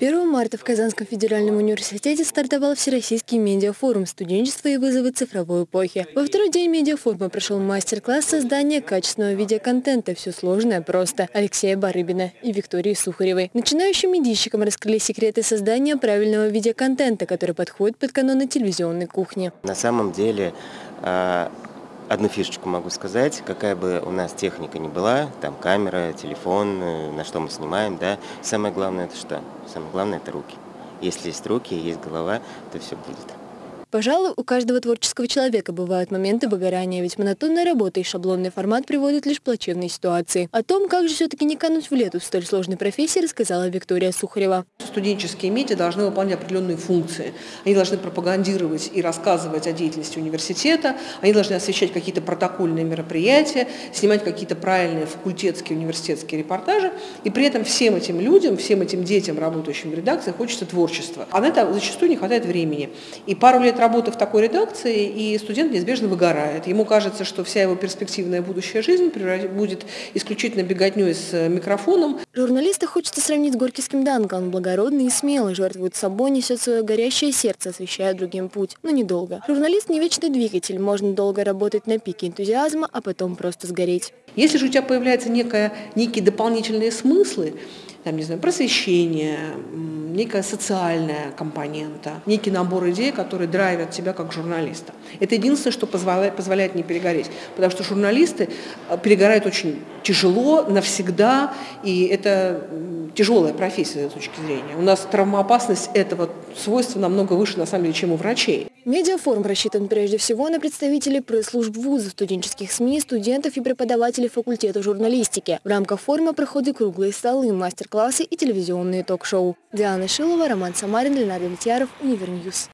1 марта в Казанском федеральном университете стартовал Всероссийский медиафорум «Студенчество и вызовы цифровой эпохи». Во второй день медиафорума прошел мастер-класс создания качественного видеоконтента «Все сложное просто» Алексея Барыбина и Виктории Сухаревой. Начинающим медийщикам раскрыли секреты создания правильного видеоконтента, который подходит под каноны телевизионной кухни. На самом деле а, Одну фишечку могу сказать, какая бы у нас техника ни была, там камера, телефон, э, на что мы снимаем, да, самое главное это что? Самое главное это руки. Если есть руки, есть голова, то все будет. Пожалуй, у каждого творческого человека бывают моменты выгорания, ведь монотонная работа и шаблонный формат приводят лишь к плачевной ситуации. О том, как же все-таки не кануть в лету в столь сложной профессии, рассказала Виктория Сухарева. Студенческие медиа должны выполнять определенные функции. Они должны пропагандировать и рассказывать о деятельности университета, они должны освещать какие-то протокольные мероприятия, снимать какие-то правильные факультетские университетские репортажи. И при этом всем этим людям, всем этим детям, работающим в редакции, хочется творчества. А на это зачастую не хватает времени. И пару лет работы в такой редакции, и студент неизбежно выгорает. Ему кажется, что вся его перспективная будущая жизнь будет исключительно беготней с э, микрофоном. Журналиста хочется сравнить с горькийским Данко. Он благородный и смелый, жертвует собой, несет свое горящее сердце, освещая другим путь. Но недолго. Журналист не вечный двигатель. Можно долго работать на пике энтузиазма, а потом просто сгореть. Если же у тебя появляются некие дополнительные смыслы, там, не знаю, просвещение, некая социальная компонента, некий набор идей, которые драйвят тебя как журналиста. Это единственное, что позволяет, позволяет не перегореть, потому что журналисты э, перегорают очень тяжело, навсегда, и это тяжелая профессия с точки зрения. У нас травмоопасность этого свойства намного выше, на самом деле, чем у врачей. Медиафорум рассчитан прежде всего на представителей пресс-служб вузов, студенческих СМИ, студентов и преподавателей факультета журналистики. В рамках форума проходят круглые столы, мастер-классы и телевизионные ток-шоу. Диана Шилова, Роман Самарин, Ленар Давлетьяров, Univer News.